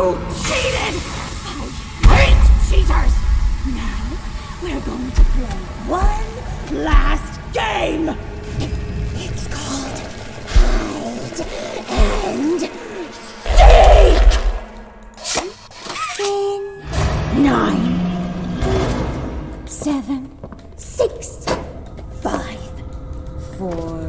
You cheated! I hate cheaters! Now, we're going to play one last game! It's called Hide and Seek! In nine, seven, six, five, four,